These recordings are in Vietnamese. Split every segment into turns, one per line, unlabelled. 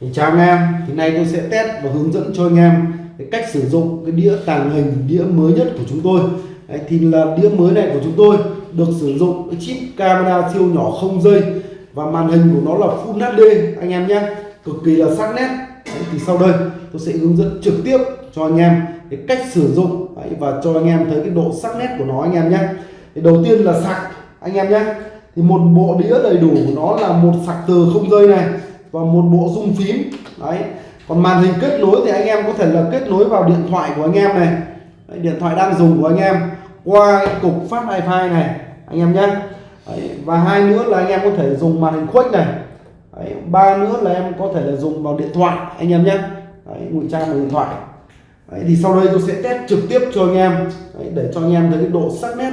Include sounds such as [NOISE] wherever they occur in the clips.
thì chào anh em thì nay tôi sẽ test và hướng dẫn cho anh em cái cách sử dụng cái đĩa tàng hình đĩa mới nhất của chúng tôi. Đấy, thì là đĩa mới này của chúng tôi được sử dụng cái chip camera siêu nhỏ không dây và màn hình của nó là Full HD anh em nhé. Cực kỳ là sắc nét. Đấy, thì sau đây tôi sẽ hướng dẫn trực tiếp cho anh em cái cách sử dụng. Đấy, và cho anh em thấy cái độ sắc nét của nó anh em nhé. Thì đầu tiên là sạc anh em nhé. Thì một bộ đĩa đầy đủ của nó là một sạc từ không dây này và một bộ rung phím. Đấy. Còn màn hình kết nối thì anh em có thể là kết nối vào điện thoại của anh em này. Đấy, điện thoại đang dùng của anh em. Qua cái cục phát wifi này anh em nhé. Đấy, và hai nữa là anh em có thể dùng màn hình khuếch này. Đấy, ba nữa là em có thể là dùng vào điện thoại anh em nhé. Ngụy trang vào điện thoại. Đấy, thì sau đây tôi sẽ test trực tiếp cho anh em. Đấy, để cho anh em thấy cái độ sắc nét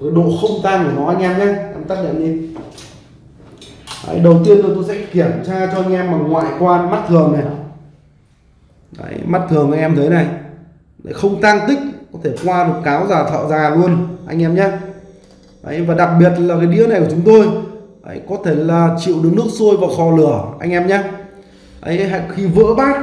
cái độ không tan của nó anh em nhé. Em tắt điện đi. Đấy, đầu tiên tôi sẽ kiểm tra cho anh em bằng ngoại quan mắt thường này. Đấy, mắt thường anh em thấy này. Đấy, không tăng tích có thể qua được cáo già thợ già luôn anh em nhé. Đấy, và đặc biệt là cái đĩa này của chúng tôi Đấy, có thể là chịu được nước sôi và kho lửa anh em nhé. Đấy, khi vỡ bát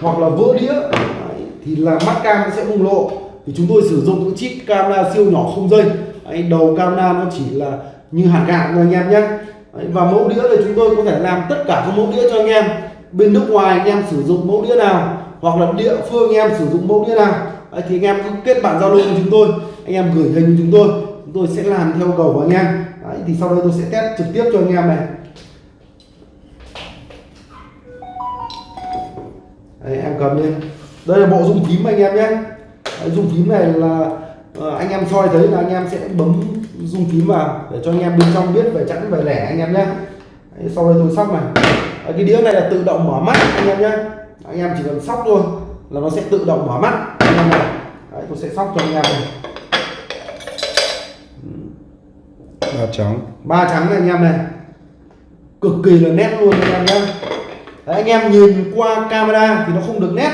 hoặc là vỡ đĩa Đấy, thì là mắt cam sẽ bùng lộ. Thì chúng tôi sử dụng cái chip camera siêu nhỏ không dây. Đấy, đầu camera nó chỉ là như hạt gạo thôi anh em nhé. Đấy, và mẫu đĩa thì chúng tôi có thể làm tất cả các mẫu đĩa cho anh em. Bên nước ngoài anh em sử dụng mẫu đĩa nào hoặc là địa phương anh em sử dụng mẫu đĩa nào. Đấy, thì anh em cứ kết bạn giao lưu với chúng tôi anh em gửi hình chúng tôi chúng tôi sẽ làm theo cầu của anh em. Đấy, thì sau đây tôi sẽ test trực tiếp cho anh em này. Đấy, em cầm lên. Đây là bộ dung phím anh em nhé. Đấy, dung phím này là uh, anh em soi thấy là anh em sẽ bấm dung phím vào để cho anh em bên trong biết về chẵn về lẻ anh em nhé Đấy, sau đây tôi sóc này Đấy, cái đĩa này là tự động mở mắt anh em nhé anh em chỉ cần sóc thôi là nó sẽ tự động mở mắt anh em này Đấy, tôi sẽ sóc cho anh em này
ba trắng
ba trắng này anh em này cực kỳ là nét luôn anh em nhé Đấy, anh em nhìn qua camera thì nó không được nét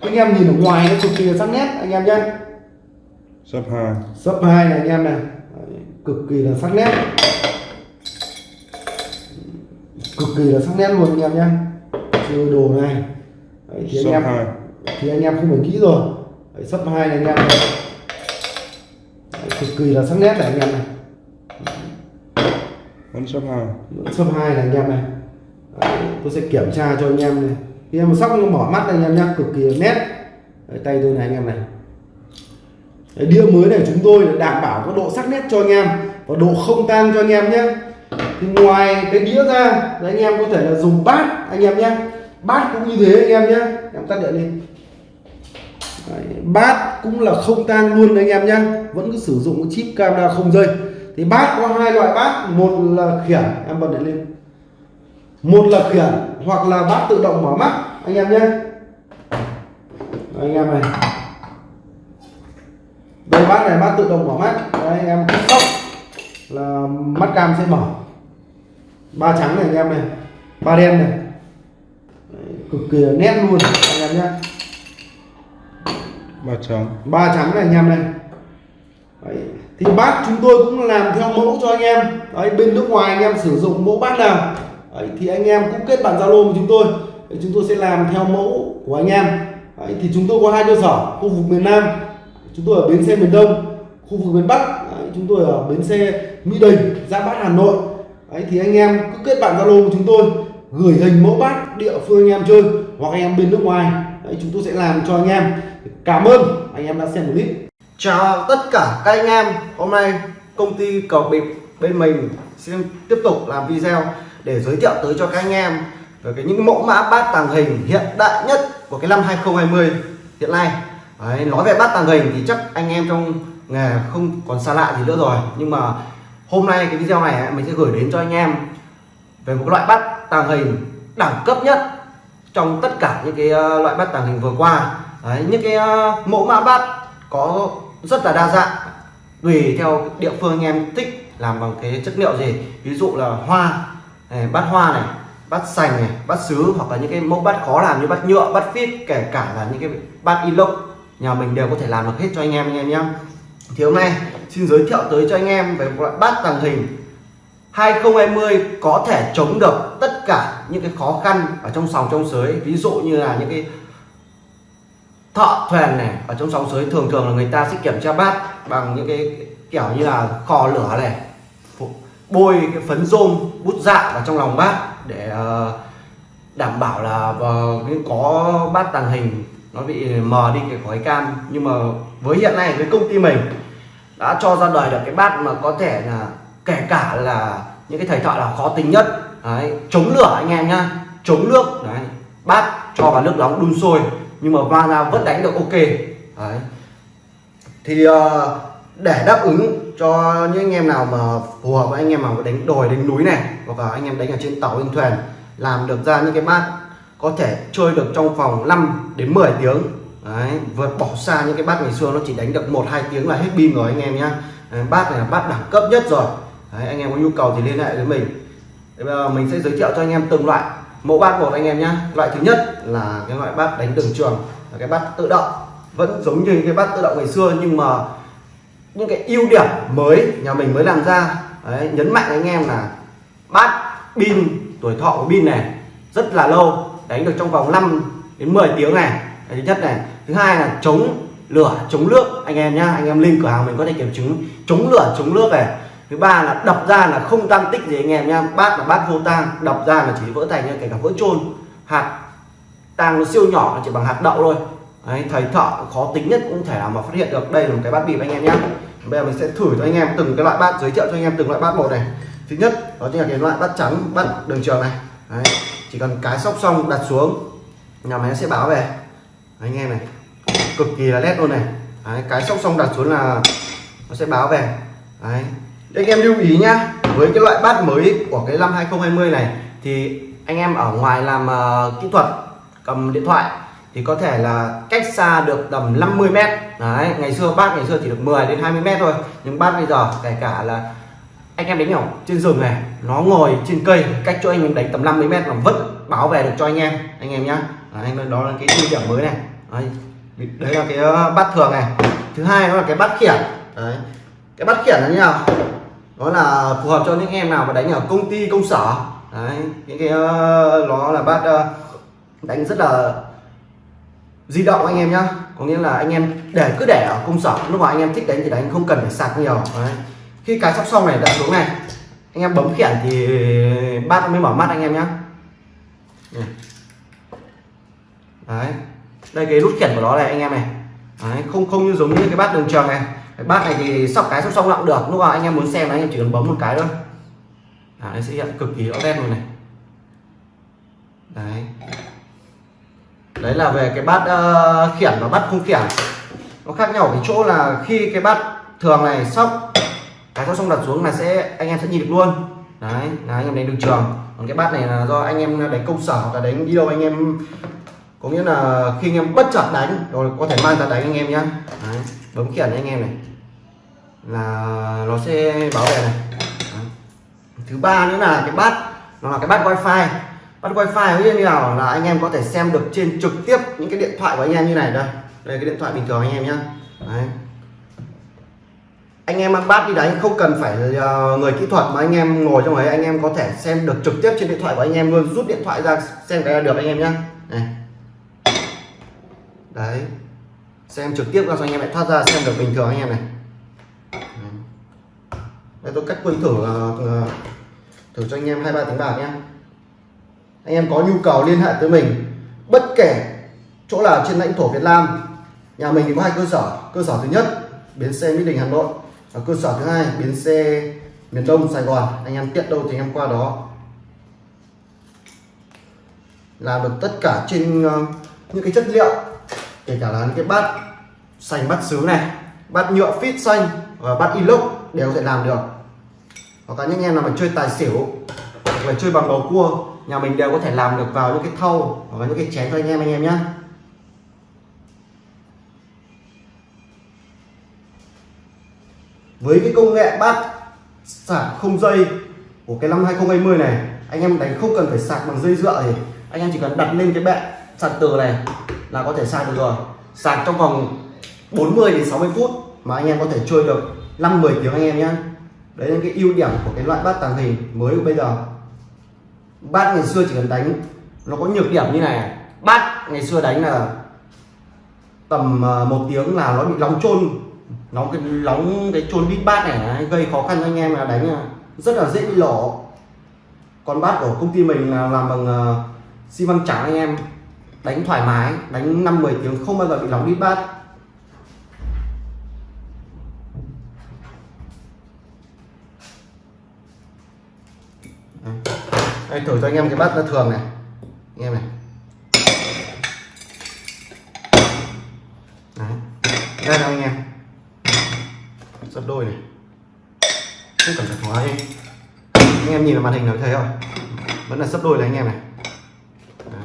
anh em nhìn ở ngoài nó cực kỳ là sắc nét anh em nhé
sấp hai.
Sấp hai này anh em này. Cực kỳ là sắc nét. Cực kỳ là sắc nét luôn anh em nhé. Chơi đồ này. Đấy, thì anh em
hai.
thì anh em không phải nghĩ rồi. Đấy, sấp hai này anh em này. Đấy, cực kỳ là sắc nét này anh em này.
Vẫn sấp hai.
Sấp hai này anh em này. Đấy, tôi sẽ kiểm tra cho anh em này. Khi em sóc nó mở mắt này anh em nhá cực kỳ là nét. Đấy, tay tôi này anh em này đĩa mới này chúng tôi đảm bảo có độ sắc nét cho anh em và độ không tan cho anh em nhé. Thì ngoài cái đĩa ra thì anh em có thể là dùng bát anh em nhé. Bát cũng như thế anh em nhé. Em tắt điện đi. Đấy, bát cũng là không tang luôn anh em nhé. Vẫn cứ sử dụng cái chip camera không dây. Thì bát có hai loại bát một là khiển em bật điện lên. Một là khiển hoặc là bát tự động mở mắt anh em nhé. Anh em này đây bát này bát tự động mở mắt. Đấy, anh em cứ sóc là mắt cam sẽ mở. Ba trắng này anh em này. Ba đen này. Đấy, cực kỳ nét luôn anh em nhé.
Ba trắng.
Ba trắng này anh em này. Đấy. thì bát chúng tôi cũng làm theo mẫu cho anh em. Đấy bên nước ngoài anh em sử dụng mẫu bát nào. Đấy, thì anh em cũng kết bạn zalo với chúng tôi. Đấy, chúng tôi sẽ làm theo mẫu của anh em. Đấy, thì chúng tôi có hai cơ sở khu vực miền Nam chúng tôi ở bến xe miền Đông khu vực miền Bắc. Đấy, chúng tôi ở bến xe Mỹ Đình Giáp Bát Hà Nội. Đấy, thì anh em cứ kết bạn zalo của chúng tôi gửi hình mẫu bát địa phương anh em chơi hoặc anh em bên nước ngoài. Đấy, chúng tôi sẽ làm cho anh em. Cảm ơn anh em đã xem clip.
Chào tất cả các anh em. Hôm nay công ty cầu bịp bên mình xin tiếp tục làm video để giới thiệu tới cho các anh em về cái những mẫu mã bát tàng hình hiện đại nhất của cái năm 2020 hiện nay. Đấy, nói về bát tàng hình thì chắc anh em trong nghề không còn xa lạ gì nữa rồi. Nhưng mà hôm nay cái video này mình sẽ gửi đến cho anh em về một loại bát tàng hình đẳng cấp nhất trong tất cả những cái ờ, loại bát tàng hình vừa qua. Đấy, những cái ờ, mẫu mã bát có rất là đa dạng tùy theo địa phương anh em thích làm bằng cái chất liệu gì. Ví dụ là hoa này, bát hoa này bát sành này bát sứ hoặc là những cái mẫu bát khó làm như bát nhựa bát phít kể cả là những cái bát inox nhà mình đều có thể làm được hết cho anh em anh em nhé thì hôm nay xin giới thiệu tới cho anh em về một loại bát tàng hình 2020 có thể chống được tất cả những cái khó khăn ở trong sòng trong sới. Ví dụ như là những cái thợ thuyền này, ở trong sòng sới thường thường là người ta sẽ kiểm tra bát bằng những cái kiểu như là khò lửa này bôi cái phấn rôm, bút dạ vào trong lòng bát để ờ, đảm bảo là vâng, có bát tàng hình nó bị ờ, mờ đi cái khói cam. Nhưng mà với hiện nay với công ty mình đã cho ra đời được cái bát mà có thể là kể cả là những cái thầy thợ là khó tính nhất. Đấy, chống lửa anh em nhá. Chống nước. Đấy bát cho vào nước nóng đun sôi. Nhưng mà va ra vẫn đánh được ok. Đấy. Thì ờ, để đáp ứng cho những anh em nào mà phù hợp với anh em mà đánh đồi đánh núi này hoặc là anh em đánh ở trên tàu trên thuyền làm được ra những cái bát có thể chơi được trong vòng 5 đến 10 tiếng. Đấy vượt bỏ xa những cái bát ngày xưa nó chỉ đánh được một hai tiếng là hết pin rồi anh em nhá. Bát này là bát đẳng cấp nhất rồi. Đấy, anh em có nhu cầu thì liên hệ với mình. Đấy, bây giờ mình sẽ giới thiệu cho anh em từng loại. Mẫu bát một anh em nhá. Loại thứ nhất là cái loại bát đánh đường trường là cái bát tự động. Vẫn giống như cái bát tự động ngày xưa nhưng mà những cái ưu điểm mới nhà mình mới làm ra. Đấy, nhấn mạnh anh em là bát pin tuổi thọ của pin này rất là lâu đánh được trong vòng 5 đến 10 tiếng này. Thứ nhất này. Thứ hai là chống lửa chống nước. Anh em nhá anh em lên cửa hàng mình có thể kiểm chứng. Chống lửa chống nước này. Thứ ba là đập ra là không tăng tích gì anh em nhá. Bát là bát vô tang đập ra là chỉ vỡ thành kể cả vỡ trôn hạt tang nó siêu nhỏ chỉ bằng hạt đậu thôi. Đấy, thầy thợ khó tính nhất cũng thể nào mà phát hiện được. Đây là một cái bát bịp anh em nhé bây giờ mình sẽ thử cho anh em từng cái loại bát giới thiệu cho anh em từng loại bát một này. Thứ nhất đó chính là cái loại bát trắng bát đường trường này. Đấy, chỉ cần cái sóc xong đặt xuống nhà máy sẽ báo về. Đấy, anh em này cực kỳ là nét luôn này. Đấy, cái sóc xong đặt xuống là nó sẽ báo về. Đấy. Anh em lưu ý nhá với cái loại bát mới của cái năm 2020 này thì anh em ở ngoài làm uh, kỹ thuật cầm điện thoại thì có thể là cách xa được tầm 50 mét. Đấy ngày xưa bát ngày xưa chỉ được 10 đến 20 mét thôi nhưng bát bây giờ kể cả là anh em đánh ở trên rừng này nó ngồi trên cây cách cho anh em đánh tầm 50 mét mà vẫn báo về được cho anh em. Anh em nhá. Anh đó là cái ưu điểm mới này. Đấy, đấy là cái ờ, bát thường này. Thứ hai đó là cái bát khiển. Đấy. Cái bát khiển là như nào? Đó là phù hợp cho những em nào mà đánh ở công ty công sở. Đấy những cái ờ, nó là bát ờ, đánh rất là di động anh em nhá. Có nghĩa là anh em để cứ để ở công sở. Lúc mà anh em thích đánh thì đánh không cần phải sạc nhiều. Đấy khi cái sóc xong này đặt xuống này. Anh em bấm khiển thì bát mới mở mắt anh em nhé. Đấy. Đây cái nút khiển của nó này anh em này. Đấy. không không như giống như cái bát đường trường này. Cái bát này thì sóc cái sóc xong cũng được. Lúc nào anh em muốn xem anh em chỉ cần bấm một cái thôi. À, nó sẽ hiện cực kỳ rõ nét luôn này. Đấy. Đấy là về cái bát uh, khiển và bát không khiển. Nó khác nhau ở cái chỗ là khi cái bát thường này sóc cái sóc xong đặt xuống là sẽ anh em sẽ nhìn được luôn đấy là anh em đánh đường trường còn cái bát này là do anh em đánh công sở hoặc là đánh đi đâu anh em có nghĩa là khi anh em bất chợt đánh rồi có thể mang ra đánh anh em nhá đấy, bấm khiển anh em này là nó sẽ bảo vệ này đấy. thứ ba nữa là cái bát nó là cái bát wifi bắt wifi như nào là anh em có thể xem được trên trực tiếp những cái điện thoại của anh em như này đây đây cái điện thoại bình thường anh em nhá Đấy anh em ăn bát đi đánh không cần phải ờ, người kỹ thuật mà anh em ngồi trong ấy, anh em có thể xem được trực tiếp trên điện thoại của anh em luôn. Rút điện thoại ra, xem cái là được anh em nhá. Này. Đấy. Xem trực tiếp ra cho anh em lại thoát ra, xem được bình thường anh em này. Đây, tôi cách quân thử ờ, ờ, thử cho anh em hai ba tiếng bạc nhé anh em có nhu cầu liên hệ tới mình, bất kể chỗ nào trên lãnh thổ Việt Nam, nhà mình thì có hai cơ sở. Cơ sở thứ nhất, bến xe Mỹ Đình, Hà Nội ở cơ sở thứ hai, bến xe, miền Đông, Sài Gòn. Anh em tiện đâu thì anh em qua đó. Làm được tất cả trên ờ, những cái chất liệu, kể cả là những cái bát xanh, bát sứ này, bát nhựa fit xanh và bát inox đều có thể làm được. Hoặc là những em nào mà chơi tài xỉu, hoặc là chơi bằng bầu cua, nhà mình đều có thể làm được vào những cái thau hoặc là những cái chén cho anh em anh em nhé với cái công nghệ bát sạc không dây của cái năm 2020 này, anh em đánh không cần phải sạc bằng dây dựa thì anh em chỉ cần đặt lên cái bệ sạc từ này là có thể sạc được rồi. Sạc trong vòng 40 đến 60 phút mà anh em có thể chơi được 5 10 tiếng anh em nhé đấy là cái ưu điểm của cái loại bát tàng hình mới của bây giờ. Bát ngày xưa chỉ cần đánh, nó có nhược điểm như này. Bát ngày xưa đánh là tầm à, một tiếng là nó bị nóng trôn nóng cái nóng cái trôn bít bát này ấy, gây khó khăn cho anh em là đánh à, rất là dễ bị lổ còn bát của công ty mình là làm bằng à, xi măng trắng anh em. Đánh thoải mái đánh năm 10 tiếng không bao giờ bị nóng bít bát. Đây, thử cho anh em cái bát thường này. Anh em này. Đôi này. Không cần phải hóa anh anh em nhìn vào màn hình nó thấy không vẫn là sấp đôi này anh em này. Đấy.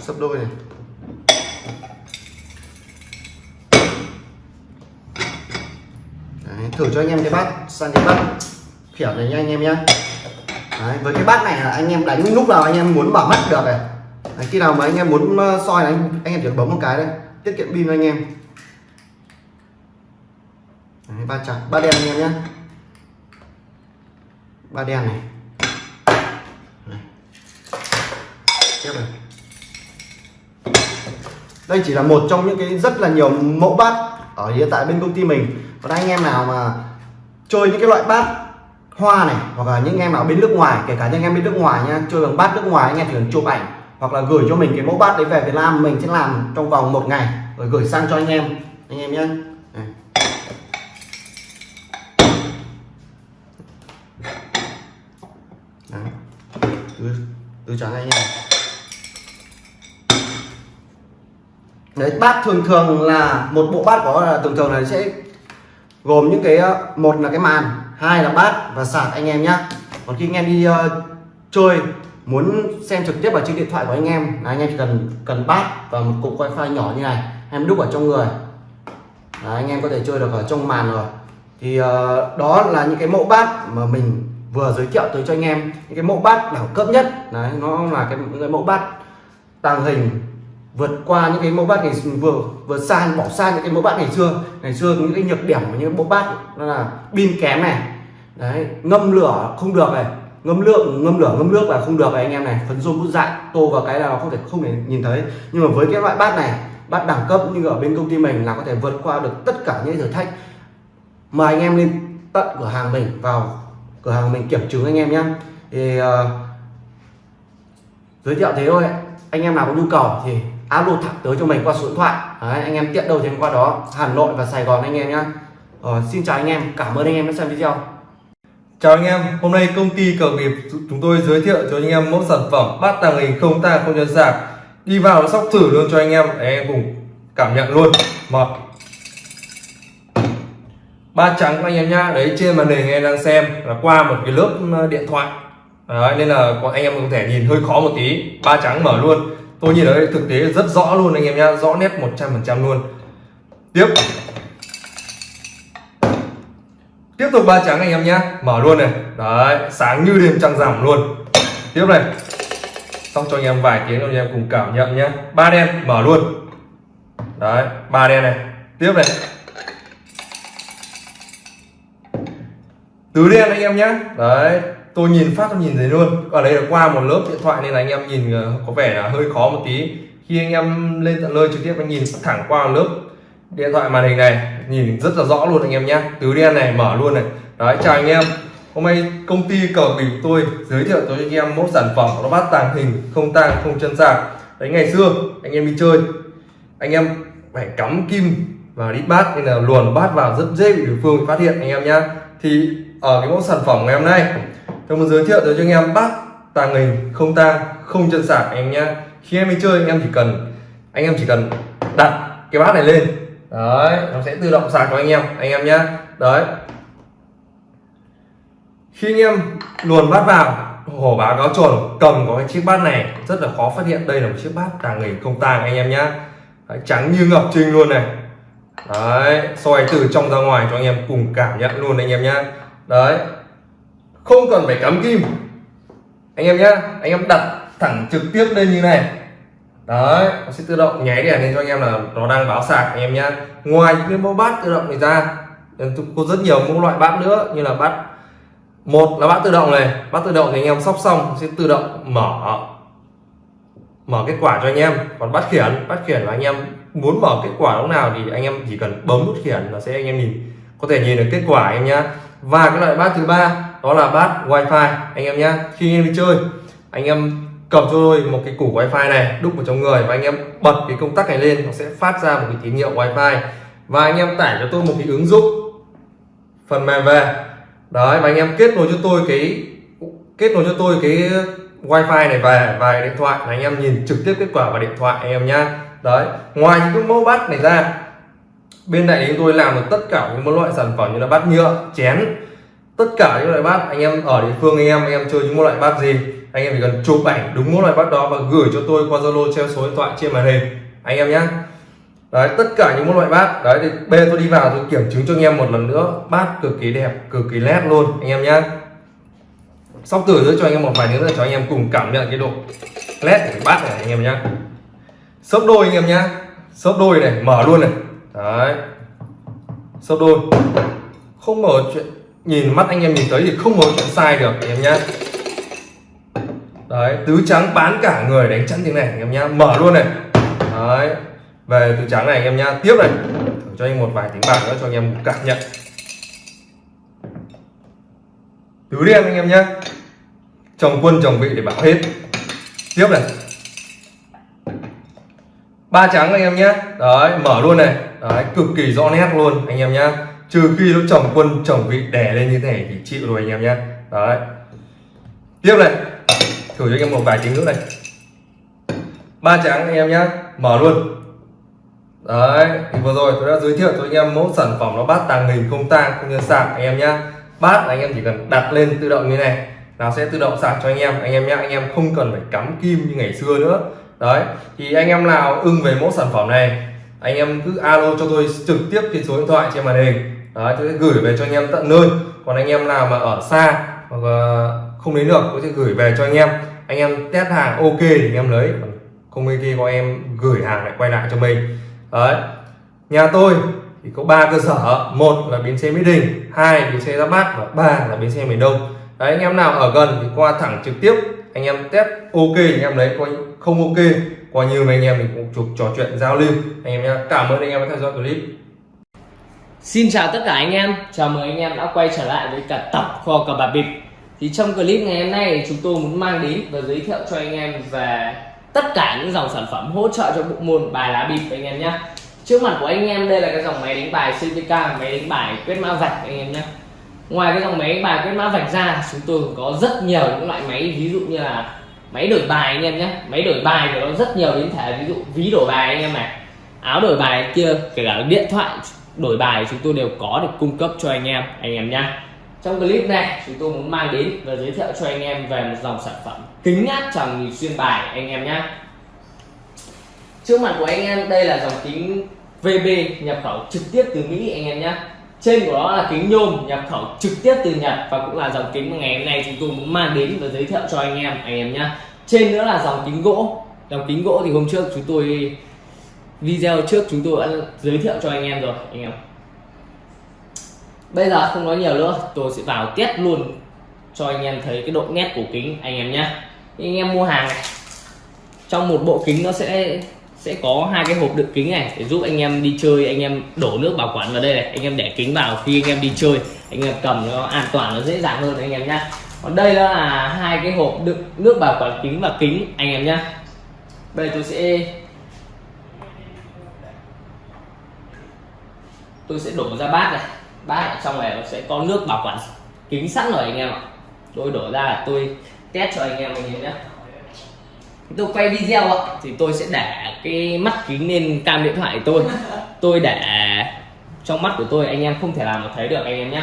sấp đôi này. Đấy, thử cho anh em cái bát sang cái bát kiểu này nha anh em nhé với cái bát này là anh em đánh lúc nào anh em muốn bảo mắt được này. Đấy, khi nào mà anh em muốn ờ, soi này anh, anh em chỉ bấm một cái đây. Tiết kiệm pin cho anh em. Đấy, ba trắng ba đen anh em nhé ba đen này. Tiếp này. Đây chỉ là một trong những cái rất là nhiều mẫu bát ở hiện tại bên công ty mình. Còn anh em nào mà chơi những cái loại bát hoa này hoặc là những em nào bên nước ngoài kể cả những em bên nước ngoài nha chơi bằng bát nước ngoài anh em chỉ cần chụp ảnh hoặc là gửi cho mình cái mẫu bát đấy về Việt Nam mình sẽ làm trong vòng một ngày rồi gửi sang cho anh em anh em nhé Đây. Đấy. Tứ, trắng anh em đấy bát thường thường là một bộ bát có là thường thường là sẽ gồm những cái ờ, một là cái màn hai là bát và sạc anh em nhá còn khi anh em đi uh, chơi muốn xem trực tiếp vào trên điện thoại của anh em. Là anh em chỉ cần cần bát và một cục wifi nhỏ như này em đúc ở trong người. Là anh em có thể chơi được ở trong màn rồi. Thì uh, đó là những cái mẫu bát mà mình vừa giới thiệu tới cho anh em. Những cái mẫu bát đẳng cấp nhất. Đấy nó là cái, những cái mẫu bát tàng hình vượt qua những cái mẫu bát ngày vừa vừa xa bỏ xa những cái mẫu bát ngày xưa. Ngày xưa những cái nhược điểm của những mẫu bát đó là pin kém này. Đấy ngâm lửa không được này ngâm lượng ngâm lửa ngâm nước là không được này anh em này. Phấn rôm bút dại tô vào cái là nó không thể không thể nhìn thấy. Nhưng mà với cái loại bát này bát đẳng cấp như ở bên công ty mình là có thể vượt qua được tất cả những thử thách. Mời anh em lên tận cửa hàng mình vào cửa hàng mình kiểm chứng anh em nhé. Thì uh, giới thiệu thế thôi. Anh em nào có nhu cầu thì alo thẳng tới cho mình qua số điện thoại. Đấy, anh em tiện đâu thì qua đó. Hà Nội và Sài Gòn anh em nhé. Ờ, xin chào anh em. Cảm ơn anh em đã xem video.
Chào anh em, hôm nay công ty cờ nghiệp chúng tôi giới thiệu cho anh em mẫu sản phẩm bát tàng hình không tang không nhân sạc. Đi vào nó sóc thử luôn cho anh em để anh em cùng cảm nhận luôn. Một. Ba trắng anh em nhá đấy trên màn hình anh em đang xem là qua một cái lớp điện thoại. Đấy, nên là anh em có thể nhìn hơi khó một tí. Ba trắng mở luôn. Tôi nhìn thấy thực tế rất rõ luôn anh em nhá rõ nét 100% luôn. Tiếp tiếp tục ba trắng anh em nhé mở luôn này. Đấy, sáng như đêm trăng rằm luôn. Tiếp này. Xong cho anh em vài tiếng cho anh em cùng cảm nhận nhé ba đen, mở luôn. Đấy, ba đen này. Tiếp này. Tứ đen anh em nhé đấy, tôi nhìn phát, tôi nhìn thấy luôn. Ở đây là qua một lớp điện thoại nên là anh em nhìn ờ, có vẻ là hơi khó một tí. Khi anh em lên tận nơi trực tiếp, anh nhìn thẳng qua một lớp điện thoại màn hình này nhìn rất là rõ luôn anh em nhé tứ đen này, mở luôn này. Đấy, chào anh em. Hôm nay công ty cờ bình tôi giới thiệu tới anh em mẫu sản phẩm nó bát tàng hình, không tang, không chân sạc. Đấy, ngày xưa, anh em đi chơi, anh em phải cắm kim và đít bát, nên là luồn bát vào rất dễ bị đối phương phát hiện, anh em nhé thì ở cái mẫu sản phẩm ngày hôm nay, tôi muốn giới thiệu tới cho anh em bát tàng hình, không tang, không chân sạc, anh em nhé khi em đi chơi, anh em chỉ cần, anh em chỉ cần đặt cái bát này lên đấy nó sẽ tự động sạc cho anh em anh em nhé đấy. Khi anh em luồn bát vào hổ báo cáo chuẩn cầm có cái chiếc bát này rất là khó phát hiện. Đây là một chiếc bát tàng hình không tàng anh em nhé đấy, trắng như ngọc trinh luôn này. Đấy soi từ trong ra ngoài cho anh em cùng cảm nhận luôn anh em nhé đấy. Không cần phải cắm kim. Anh em nhé anh em đặt thẳng trực tiếp lên như này đấy nó sẽ tự động nháy đèn lên cho anh em là nó đang báo sạc anh em nhé ngoài những cái mẫu bát tự động này ra có rất nhiều mẫu loại bát nữa như là bát một là bát tự động này bát tự động thì anh em sóc xong sẽ tự động mở mở kết quả cho anh em còn bát khiển bát khiển là anh em muốn mở kết quả lúc nào thì anh em chỉ cần bấm nút khiển là sẽ anh em nhìn có thể nhìn được kết quả anh em nhá và cái loại bát thứ ba đó là bát wifi anh em nhá khi anh em đi chơi anh em cầm cho tôi một cái củ wifi này, đúc vào trong người và anh em bật cái công tắc này lên, nó sẽ phát ra một cái tín hiệu wifi. Và anh em tải cho tôi một cái ứng dụng phần mềm về. Đấy, và anh em kết nối cho tôi cái, kết nối cho tôi cái wifi này về và điện thoại là anh em nhìn trực tiếp kết quả vào điện thoại anh em nhá. Đấy, ngoài những cái mẫu bát này ra, bên này chúng tôi làm được tất cả những loại sản phẩm như là bát nhựa, chén. Tất cả những loại bát anh em ở địa phương anh em anh em chơi những loại bát gì anh em chỉ cần chụp ảnh đúng mỗi loại bát đó và gửi cho tôi qua zalo treo số điện thoại trên màn hình. Anh em nhé đấy, tất cả những loại bát đấy, thì bê tôi đi vào tôi kiểm chứng cho anh em một lần nữa. Bát cực kỳ đẹp, cực kỳ nét luôn, anh em nhé sóc từ nữa cho anh em một vài nữa cho anh em cùng cảm nhận cái độ nét của bát này, anh em nhé sấp đôi, anh em nhé sấp đôi này, mở luôn này. Đấy. Sấp đôi. Không mở chuyện, nhìn mắt anh em nhìn thấy thì không mở chuyện sai được, anh em nhé đấy, tứ trắng bán cả người đánh chắn tiếng này, anh em nhá. Mở luôn này. Đấy, về tứ trắng này anh em nhá. Tiếp này. Thử cho anh một vài tiếng bạc nữa cho anh em cảm nhận. Tứ đen anh em nhá. Chồng quân chồng vị để bảo hết. Tiếp này. Ba trắng anh em nhé đấy, mở luôn này. Đấy, cực kỳ rõ nét luôn anh em nhá. Trừ khi nó chồng quân chồng vị đè lên như thế này thì chịu rồi anh em nhá. Đấy. Tiếp này thử cho anh em một vài tiếng nữa này ba trắng anh em nhá mở luôn đấy thì vừa rồi tôi đã giới thiệu cho anh em mẫu sản phẩm nó bát tàng hình không tang không nhân sạc anh em nhá bát là anh em chỉ cần đặt lên tự động như này nó sẽ tự động sạc cho anh em anh em nhá anh em không cần phải cắm kim như ngày xưa nữa đấy thì anh em nào ưng về mẫu sản phẩm này anh em cứ alo cho tôi trực tiếp trên số điện thoại trên màn hình đấy tôi sẽ gửi về cho anh em tận nơi còn anh em nào mà ở xa hoặc không đến được tôi sẽ gửi về cho anh em anh em test hàng ok thì anh em lấy. Không ok có em gửi hàng lại quay lại cho mình. Đấy. Nhà tôi thì có ba cơ sở. Một là bến xe mỹ đình hai bến xe ra bát và ba là bến xe miền đông. Đấy anh em nào ở gần thì qua thẳng trực tiếp anh em test ok thì anh em lấy. Coi không ok coi như mấy anh em mình cũng chụp trò chuyện giao lưu. Anh em nhé cảm ơn anh em đã theo dõi clip.
Xin chào tất cả anh em, chào mừng anh em đã quay trở lại với cả tập kho cờ bạc bịp. Thì trong clip ngày hôm nay chúng tôi muốn mang đến và giới thiệu cho anh em về tất cả những dòng sản phẩm hỗ trợ cho bộ môn bài lá bịp anh em nhé Trước mặt của anh em đây là cái dòng máy đánh bài CVK, máy đánh bài quét mã vạch anh em nhé Ngoài cái dòng máy đánh bài quét mã vạch ra chúng tôi cũng có rất nhiều những loại máy ví dụ như là máy đổi bài anh em nhé Máy đổi bài thì nó rất nhiều biến thể ví dụ ví đổi bài anh em này áo đổi bài kia kể cả điện thoại đổi bài chúng tôi đều có được cung cấp cho anh em anh em nhé trong clip này, chúng tôi muốn mang đến và giới thiệu cho anh em về một dòng sản phẩm kính áp tròng nhìn xuyên bài anh em nhé trước mặt của anh em, đây là dòng kính VB nhập khẩu trực tiếp từ Mỹ anh em nhé trên của nó là kính nhôm nhập khẩu trực tiếp từ Nhật và cũng là dòng kính mà ngày hôm nay chúng tôi muốn mang đến và giới thiệu cho anh em anh em nhé trên nữa là dòng kính gỗ. Dòng kính gỗ thì hôm trước chúng tôi, video trước chúng tôi đã giới thiệu cho anh em rồi, anh em bây giờ không nói nhiều nữa. Tôi sẽ vào test luôn cho anh em thấy cái độ nét của kính anh em nhé. Anh em mua hàng, trong một bộ kính nó sẽ sẽ có hai cái hộp đựng kính này để giúp anh em đi chơi, anh em đổ nước bảo quản vào đây này. Anh em để kính vào khi anh em đi chơi, anh em cầm nó an toàn, nó dễ dàng hơn anh em nhé. Còn đây đó là hai cái hộp đựng nước bảo quản kính và kính anh em nhé. Đây tôi sẽ tôi sẽ đổ ra bát này bát ở trong này nó sẽ có nước bảo quản kính sẵn rồi anh em ạ. Tôi đổ ra là tôi test cho anh em mình nhìn nhé. Tôi quay video ạ, thì tôi sẽ để cái mắt kính lên cam điện thoại tôi. Tôi để trong mắt của tôi, anh em không thể nào mà thấy được anh em nhé.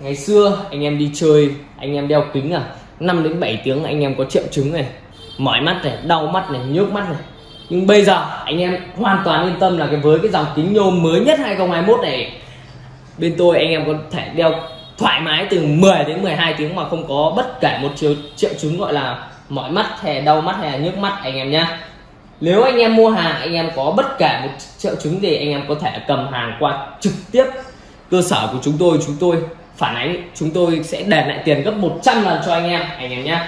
Ngày xưa anh em đi chơi, anh em đeo kính à 5 đến 7 tiếng anh em có triệu chứng này, mỏi mắt này, đau mắt này, nhức mắt này nhưng bây giờ, anh em hoàn toàn yên tâm là cái với cái dòng kính nhôm mới nhất 2021 này, bên tôi anh em có thể đeo thoải mái từ 10 đến 12 tiếng mà không có bất kể một triệu triệu chứng gọi là mỏi mắt hay đau mắt hay là nhức mắt anh em nhé nếu anh em mua hàng, anh em có bất kể một triệu chứng gì anh em có thể cầm hàng qua trực tiếp cơ sở của chúng tôi. Chúng tôi phản ánh, chúng tôi sẽ đền lại tiền gấp 100 lần cho anh em anh em nhé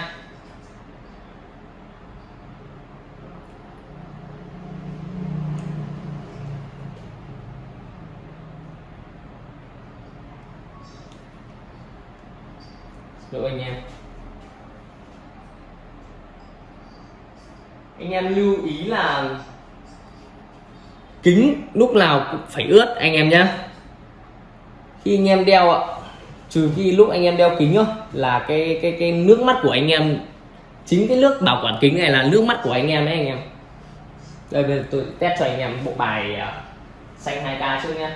lỗi anh em anh em lưu ý là kính lúc nào cũng phải ướt, anh em nhé khi anh em đeo ạ, trừ khi lúc anh em đeo kính thôi là cái cái cái nước mắt của anh em, chính cái nước bảo quản kính này là nước mắt của anh em đấy, anh em. Đây, bây giờ tôi test cho anh em bộ bài à, xanh 2k trước nhé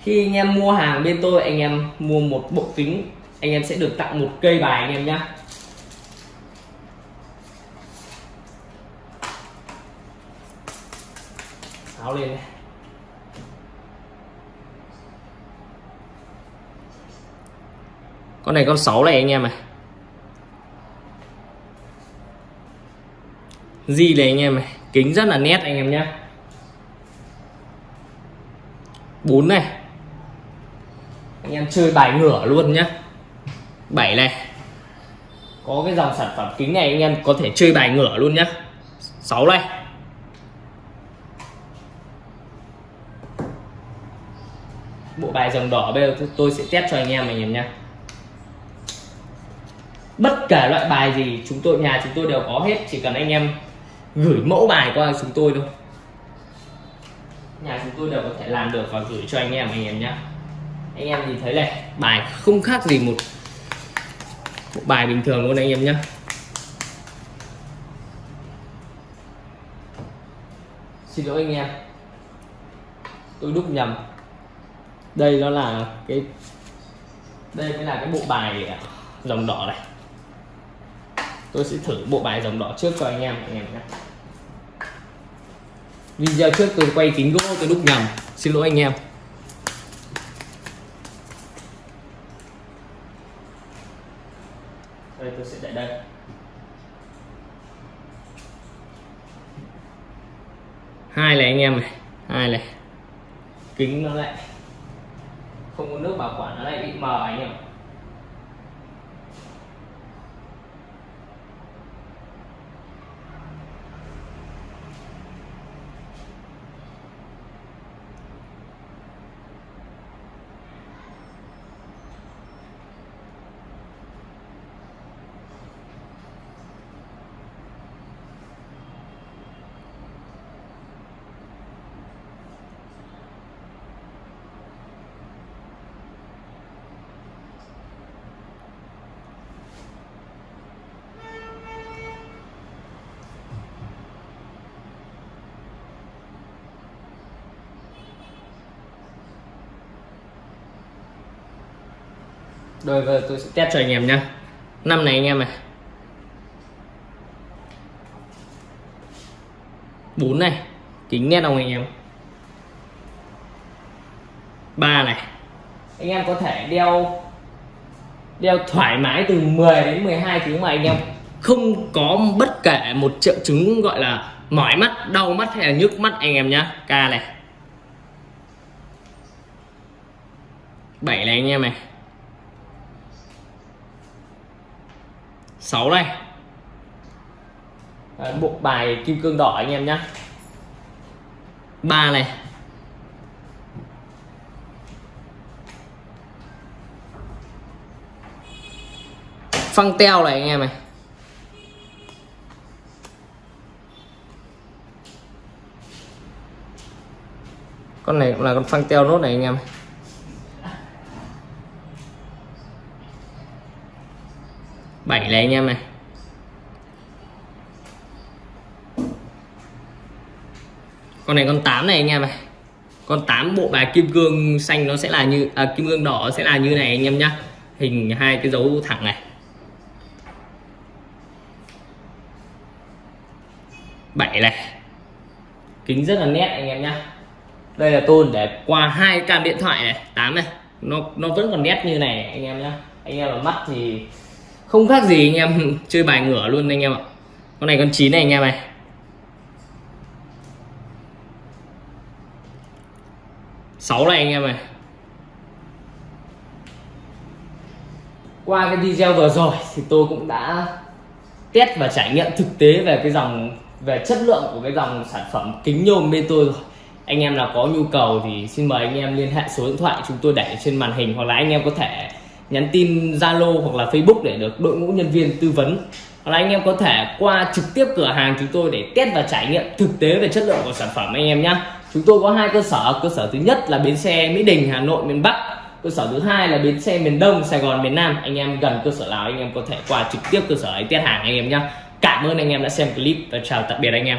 khi anh em mua hàng bên tôi, anh em mua một bộ kính, anh em sẽ được tặng một cây bài, anh em nhé áo lên này. con này con 6 này anh em này di này anh em này kính rất là nét anh em nhé 4 này. Anh em chơi bài ngửa luôn nhá. 7 này. Có cái dòng sản phẩm kính này anh em có thể chơi bài ngửa luôn nhá. 6 này bộ bài dòng đỏ bây giờ tôi sẽ test cho anh em mình em nhé. Bất kể loại bài gì, chúng tôi, nhà chúng tôi đều có hết, chỉ cần anh em gửi mẫu bài qua chúng tôi thôi. Nhà chúng tôi đều có thể làm được và gửi cho anh em anh em nhé. Anh em nhìn thấy này, bài không khác gì một một bài bình thường luôn anh em nhé. Xin lỗi anh em. Tôi đúc nhầm đây nó là cái, đây mới là cái bộ bài à, dòng đỏ này. Tôi sẽ thử bộ bài dòng đỏ trước cho anh em anh em nhé. Video trước tôi quay kính gỗ, tôi đúc nhầm. Xin lỗi anh em. Đây, tôi sẽ để đây. Hai này anh em này, hai này. Kính nó lại không có nước bảo quản nó lại bị mờ anh em Rồi bây giờ tôi sẽ test cho anh em nhá. Năm này anh em này. 4 này, kính nét không anh em? ba này. Anh em có thể đeo đeo thoải mái từ 10 đến 12 tiếng mà anh em không có bất kể một triệu chứng gọi là mỏi mắt, đau mắt hay là nhức mắt anh em nhá. K này. 7 này anh em này. 6 này. Đấy, bộ bài kim cương đỏ anh em nhé ba này. Phăng teo này anh em này. Con này cũng là con phăng teo nốt này anh em này bảy này anh em này. Con này con 8 này anh em này. Con 8 bộ bài kim cương xanh nó sẽ là như à, kim cương đỏ sẽ là như này anh em nhá. Hình hai cái dấu thẳng này. Bảy này. Kính rất là nét anh em nhá. Đây là tôn để qua hai cam điện thoại này 8 này. Nó nó vẫn còn nét như này anh em nhá. Anh em mà mắt thì không khác gì anh em [LAUGHS] chơi bài ngửa luôn anh em ạ. Con này con chín này anh em này. Sáu này anh em này. Qua cái video vừa rồi thì tôi cũng đã test và trải nghiệm thực tế về cái dòng, về chất lượng của cái dòng sản phẩm kính nhôm bên tôi rồi. Anh em nào có nhu cầu thì xin mời anh em liên hệ số điện thoại chúng tôi để trên màn hình hoặc là anh em có thể nhắn tin Zalo hoặc là Facebook để được đội ngũ nhân viên tư vấn. Hoặc là anh em có thể qua trực tiếp cửa hàng chúng tôi để test và trải nghiệm thực tế về chất lượng của sản phẩm anh em nhé chúng tôi có hai cơ sở. Cơ sở thứ nhất là bến xe Mỹ Đình, Hà Nội, miền Bắc. Cơ sở thứ hai là bến xe miền Đông, Sài Gòn, miền Nam. Anh em gần cơ sở nào anh em có thể qua trực tiếp cơ sở ấy test hàng anh em nhé cảm ơn anh em đã xem clip và chào tạm biệt anh em.